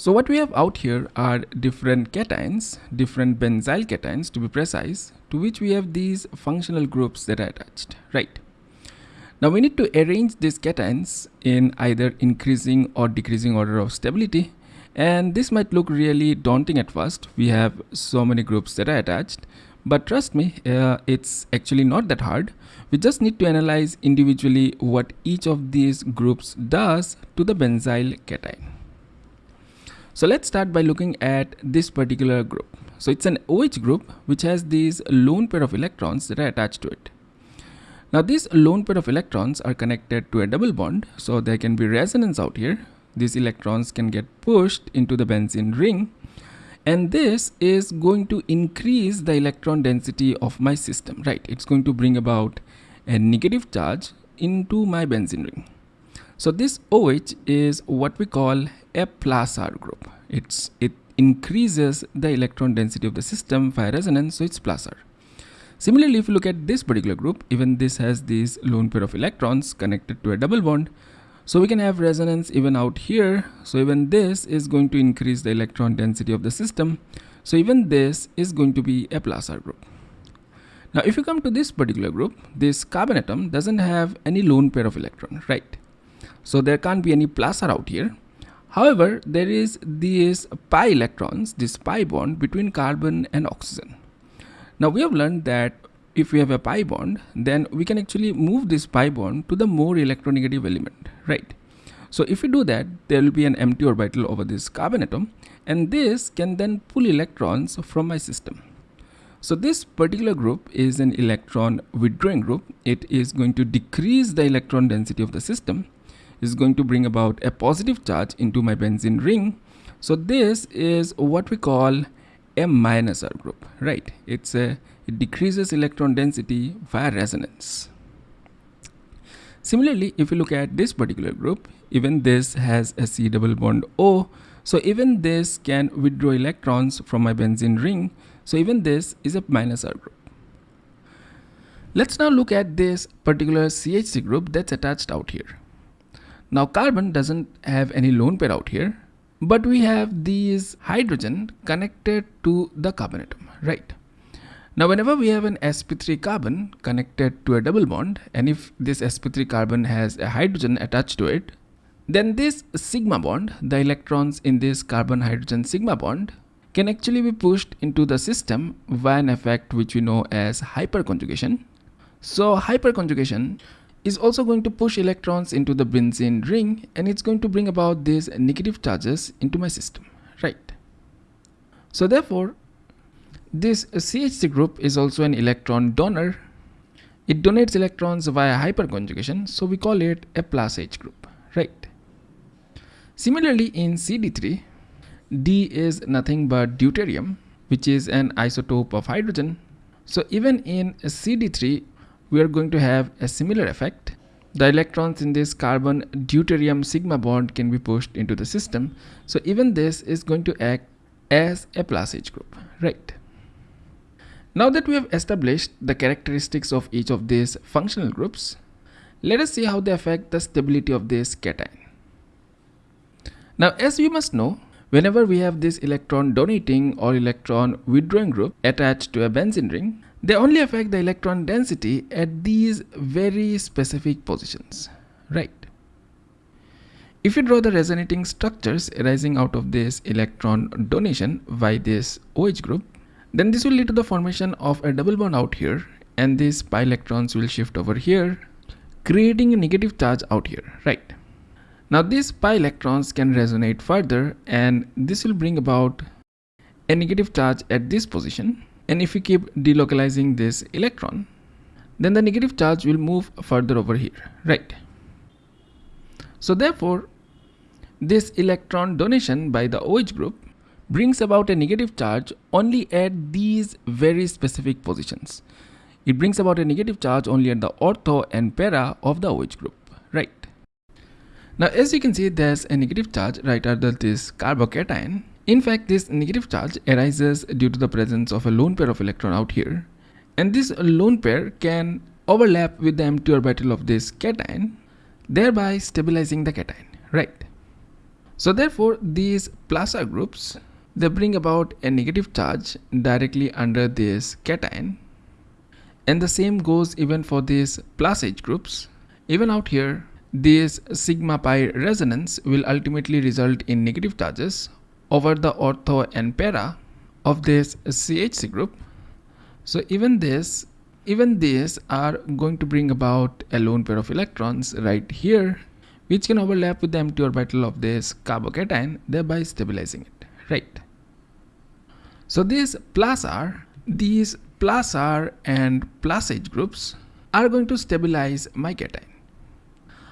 So what we have out here are different cations, different benzyl cations to be precise, to which we have these functional groups that are attached, right? Now we need to arrange these cations in either increasing or decreasing order of stability and this might look really daunting at first. We have so many groups that are attached but trust me, uh, it's actually not that hard. We just need to analyze individually what each of these groups does to the benzyl cation. So let's start by looking at this particular group. So it's an OH group which has these lone pair of electrons that are attached to it. Now these lone pair of electrons are connected to a double bond so there can be resonance out here. These electrons can get pushed into the benzene ring and this is going to increase the electron density of my system, right? It's going to bring about a negative charge into my benzene ring. So this OH is what we call a plus R group. It's It increases the electron density of the system via resonance, so it's plus R. Similarly, if you look at this particular group, even this has these lone pair of electrons connected to a double bond. So we can have resonance even out here. So even this is going to increase the electron density of the system. So even this is going to be a plus R group. Now, if you come to this particular group, this carbon atom doesn't have any lone pair of electron, right? So there can't be any plus R out here. However, there is these pi electrons, this pi bond between carbon and oxygen. Now we have learned that if we have a pi bond, then we can actually move this pi bond to the more electronegative element, right? So if we do that, there will be an empty orbital over this carbon atom and this can then pull electrons from my system. So this particular group is an electron withdrawing group. It is going to decrease the electron density of the system. Is going to bring about a positive charge into my benzene ring. So this is what we call a minus R group, right? It's a, it decreases electron density via resonance. Similarly, if you look at this particular group, even this has a C double bond O. So even this can withdraw electrons from my benzene ring. So even this is a minus R group. Let's now look at this particular CH3 group that's attached out here. Now carbon doesn't have any lone pair out here but we have these hydrogen connected to the carbon atom right? Now whenever we have an sp3 carbon connected to a double bond and if this sp3 carbon has a hydrogen attached to it then this sigma bond the electrons in this carbon hydrogen sigma bond can actually be pushed into the system via an effect which we know as hyperconjugation. So hyperconjugation is also going to push electrons into the benzene ring and it's going to bring about these negative charges into my system, right? So therefore, this CH3 group is also an electron donor. It donates electrons via hyperconjugation, so we call it a plus H group, right? Similarly, in CD3, D is nothing but deuterium, which is an isotope of hydrogen. So even in CD3, we are going to have a similar effect. The electrons in this carbon deuterium sigma bond can be pushed into the system. So even this is going to act as a plus H group, right? Now that we have established the characteristics of each of these functional groups, let us see how they affect the stability of this cation. Now as you must know, whenever we have this electron donating or electron withdrawing group attached to a benzene ring, they only affect the electron density at these very specific positions, right? If you draw the resonating structures arising out of this electron donation by this OH group, then this will lead to the formation of a double bond out here and these pi electrons will shift over here, creating a negative charge out here, right? Now these pi electrons can resonate further and this will bring about a negative charge at this position. And if we keep delocalizing this electron then the negative charge will move further over here right? So therefore this electron donation by the OH group brings about a negative charge only at these very specific positions. It brings about a negative charge only at the ortho and para of the OH group now as you can see there's a negative charge right under this carbocation in fact, this negative charge arises due to the presence of a lone pair of electron out here. And this lone pair can overlap with the empty orbital of this cation, thereby stabilizing the cation, right? So therefore these R groups they bring about a negative charge directly under this cation and the same goes even for these plus H groups. Even out here this sigma pi resonance will ultimately result in negative charges over the ortho and para of this CH3 group. So even this even these are going to bring about a lone pair of electrons right here which can overlap with the empty orbital of this carbocation thereby stabilizing it right so these plus R these plus R and plus H groups are going to stabilize my cation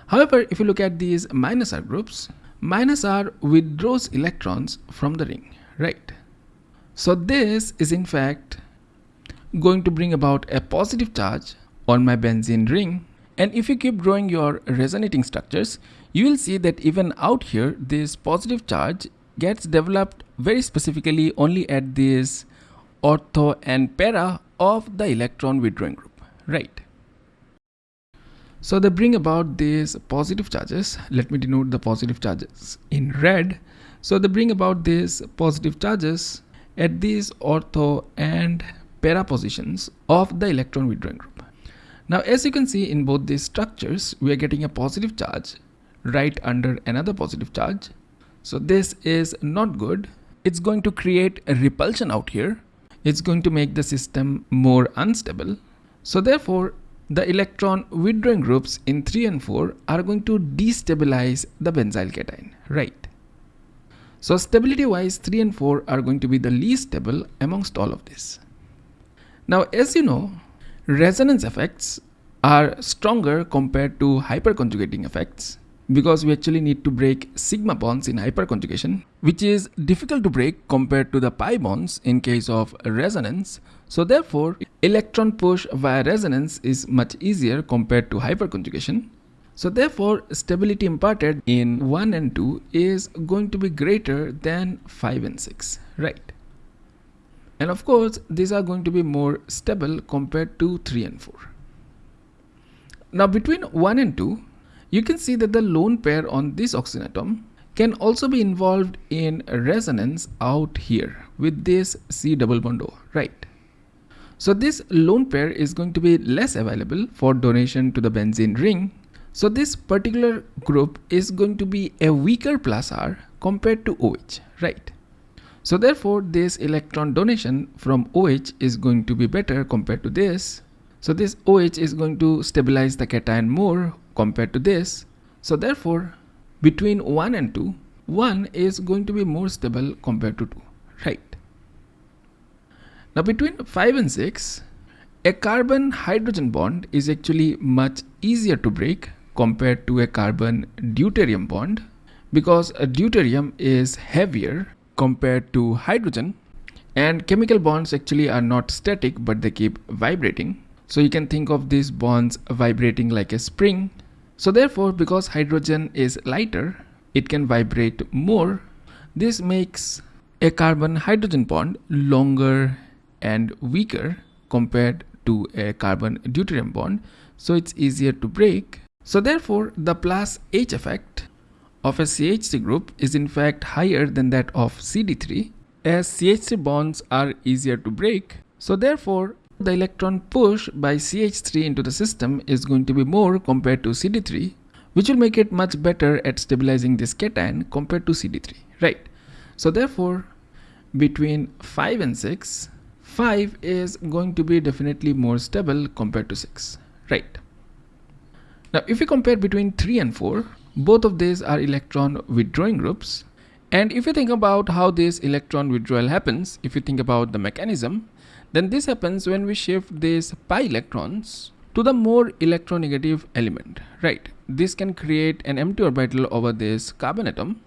however if you look at these minus R groups minus R withdraws electrons from the ring right? So this is in fact going to bring about a positive charge on my benzene ring. And if you keep drawing your resonating structures you will see that even out here this positive charge gets developed very specifically only at this ortho and para of the electron withdrawing group right so they bring about these positive charges let me denote the positive charges in red so they bring about these positive charges at these ortho and para positions of the electron withdrawing group. Now as you can see in both these structures we are getting a positive charge right under another positive charge. So this is not good. It's going to create a repulsion out here. It's going to make the system more unstable. So therefore the electron withdrawing groups in 3 and 4 are going to destabilize the benzyl cation, right? So stability wise 3 and 4 are going to be the least stable amongst all of this. Now, as you know, resonance effects are stronger compared to hyperconjugating effects because we actually need to break sigma bonds in hyperconjugation, which is difficult to break compared to the pi bonds in case of resonance. So therefore, electron push via resonance is much easier compared to hyperconjugation. So therefore, stability imparted in 1 and 2 is going to be greater than 5 and 6, right? and of course these are going to be more stable compared to 3 and 4. Now between 1 and 2 you can see that the lone pair on this oxygen atom can also be involved in resonance out here with this C double bond O, right? So this lone pair is going to be less available for donation to the benzene ring. So this particular group is going to be a weaker plus R compared to OH, right? So therefore this electron donation from OH is going to be better compared to this. So this OH is going to stabilize the cation more compared to this. So therefore between 1 and 2, 1 is going to be more stable compared to 2, right? Now between 5 and 6, a carbon hydrogen bond is actually much easier to break compared to a carbon deuterium bond because a deuterium is heavier compared to hydrogen and chemical bonds actually are not static but they keep vibrating so you can think of these bonds vibrating like a spring so therefore because hydrogen is lighter it can vibrate more. This makes a carbon hydrogen bond longer and weaker compared to a carbon deuterium bond. So it's easier to break. So therefore the plus H effect of a CH3 group is in fact higher than that of CD3 as CH3 bonds are easier to break. So therefore, the electron push by CH3 into the system is going to be more compared to CD3 which will make it much better at stabilizing this cation compared to CD3, right? So therefore, between 5 and 6, 5 is going to be definitely more stable compared to 6, right? Now if we compare between 3 and 4, both of these are electron withdrawing groups. And if you think about how this electron withdrawal happens, if you think about the mechanism, then this happens when we shift these pi electrons to the more electronegative element, right? This can create an empty orbital over this carbon atom,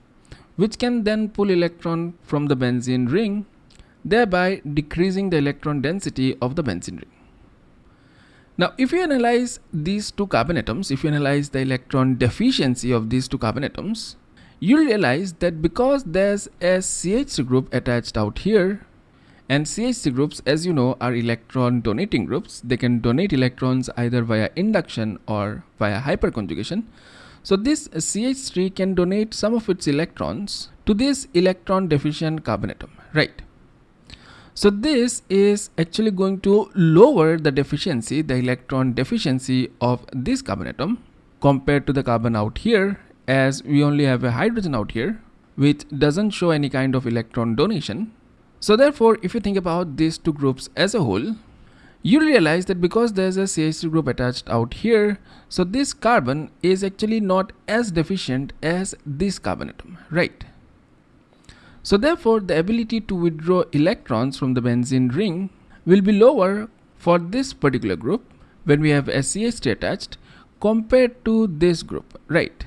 which can then pull electron from the benzene ring, thereby decreasing the electron density of the benzene ring. Now, if you analyze these two carbon atoms, if you analyze the electron deficiency of these two carbon atoms, you'll realize that because there's a CH3 group attached out here, and CH3 groups, as you know, are electron donating groups. They can donate electrons either via induction or via hyperconjugation. So this CH3 can donate some of its electrons to this electron deficient carbon atom, right? So this is actually going to lower the deficiency, the electron deficiency of this carbon atom compared to the carbon out here as we only have a hydrogen out here which doesn't show any kind of electron donation. So therefore if you think about these two groups as a whole you realize that because there's a CH3 group attached out here so this carbon is actually not as deficient as this carbon atom right? So therefore the ability to withdraw electrons from the benzene ring will be lower for this particular group when we have SCH3 attached compared to this group right?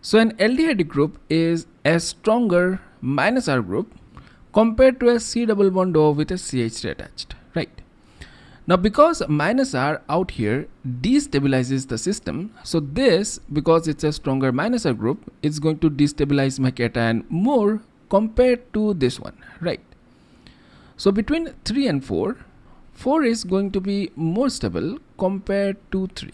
So an aldehyde group is a stronger minus R group compared to a C double bond O with a CH3 attached right now because minus R out here destabilizes the system, so this because it's a stronger minus R group, it's going to destabilize my cation more compared to this one, right? So between 3 and 4, 4 is going to be more stable compared to 3.